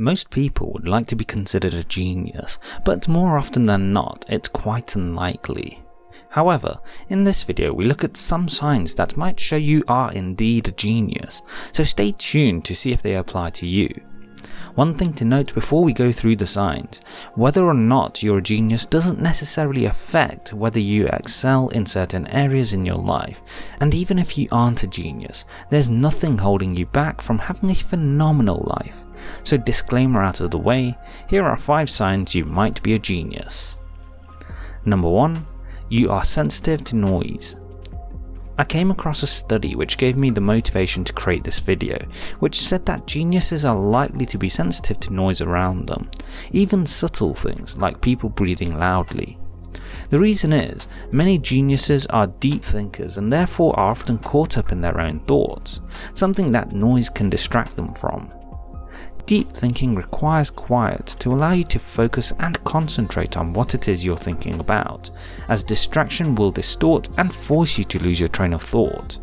Most people would like to be considered a genius, but more often than not, it's quite unlikely. However, in this video we look at some signs that might show you are indeed a genius, so stay tuned to see if they apply to you. One thing to note before we go through the signs, whether or not you're a genius doesn't necessarily affect whether you excel in certain areas in your life, and even if you aren't a genius, there's nothing holding you back from having a phenomenal life. So disclaimer out of the way, here are 5 signs you might be a genius. Number 1. You are sensitive to noise. I came across a study which gave me the motivation to create this video, which said that geniuses are likely to be sensitive to noise around them, even subtle things like people breathing loudly. The reason is, many geniuses are deep thinkers and therefore are often caught up in their own thoughts, something that noise can distract them from. Deep thinking requires quiet to allow you to focus and concentrate on what it is you're thinking about, as distraction will distort and force you to lose your train of thought.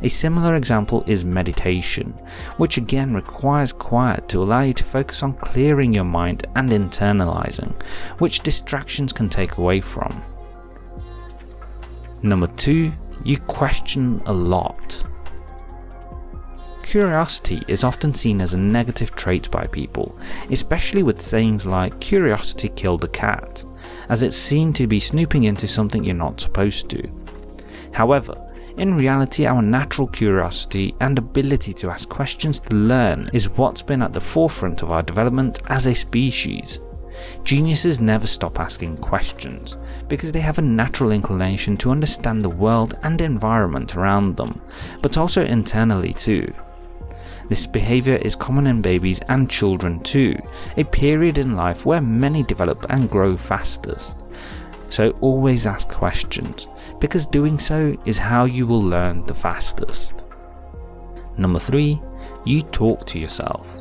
A similar example is meditation, which again requires quiet to allow you to focus on clearing your mind and internalizing, which distractions can take away from. Number 2. You question a lot. Curiosity is often seen as a negative trait by people, especially with sayings like curiosity killed the cat, as it's seen to be snooping into something you're not supposed to. However, in reality our natural curiosity and ability to ask questions to learn is what's been at the forefront of our development as a species. Geniuses never stop asking questions, because they have a natural inclination to understand the world and environment around them, but also internally too. This behaviour is common in babies and children too, a period in life where many develop and grow fastest. So always ask questions, because doing so is how you will learn the fastest. Number 3. You talk to yourself.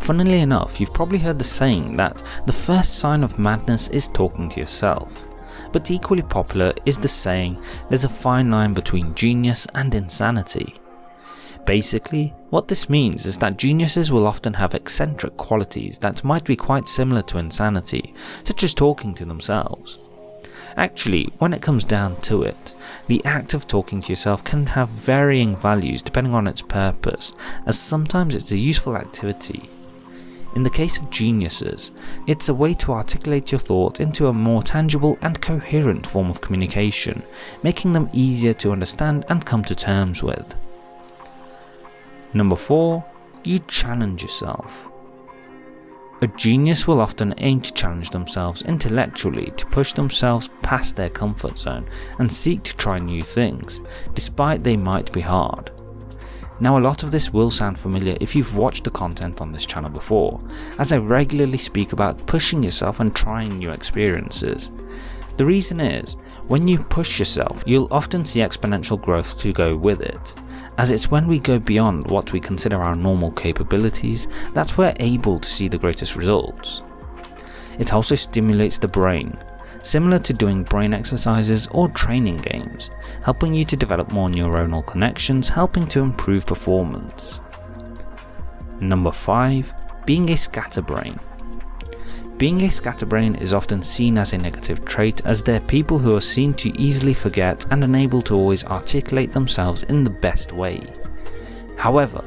Funnily enough, you've probably heard the saying that the first sign of madness is talking to yourself. But equally popular is the saying there's a fine line between genius and insanity. Basically, what this means is that geniuses will often have eccentric qualities that might be quite similar to insanity, such as talking to themselves. Actually, when it comes down to it, the act of talking to yourself can have varying values depending on its purpose, as sometimes it's a useful activity. In the case of geniuses, it's a way to articulate your thoughts into a more tangible and coherent form of communication, making them easier to understand and come to terms with. Number 4. You challenge yourself. A genius will often aim to challenge themselves intellectually to push themselves past their comfort zone and seek to try new things, despite they might be hard. Now a lot of this will sound familiar if you've watched the content on this channel before, as I regularly speak about pushing yourself and trying new experiences. The reason is, when you push yourself, you'll often see exponential growth to go with it, as it's when we go beyond what we consider our normal capabilities that we're able to see the greatest results. It also stimulates the brain, similar to doing brain exercises or training games, helping you to develop more neuronal connections helping to improve performance. Number 5. Being a scatterbrain being a scatterbrain is often seen as a negative trait as they're people who are seen to easily forget and unable to always articulate themselves in the best way. However,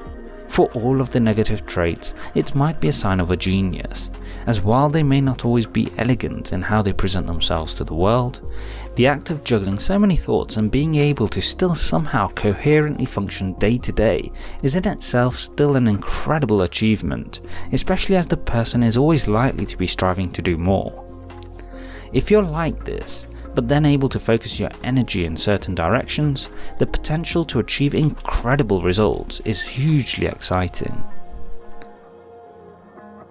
for all of the negative traits, it might be a sign of a genius, as while they may not always be elegant in how they present themselves to the world, the act of juggling so many thoughts and being able to still somehow coherently function day to day is in itself still an incredible achievement, especially as the person is always likely to be striving to do more. If you're like this, but then able to focus your energy in certain directions, the potential to achieve incredible results is hugely exciting.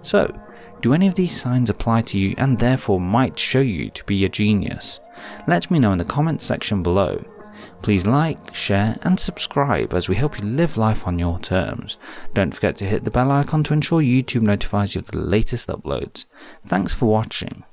So, do any of these signs apply to you and therefore might show you to be a genius? Let me know in the comments section below. Please like, share and subscribe as we help you live life on your terms. Don't forget to hit the bell icon to ensure YouTube notifies you of the latest uploads. Thanks for watching.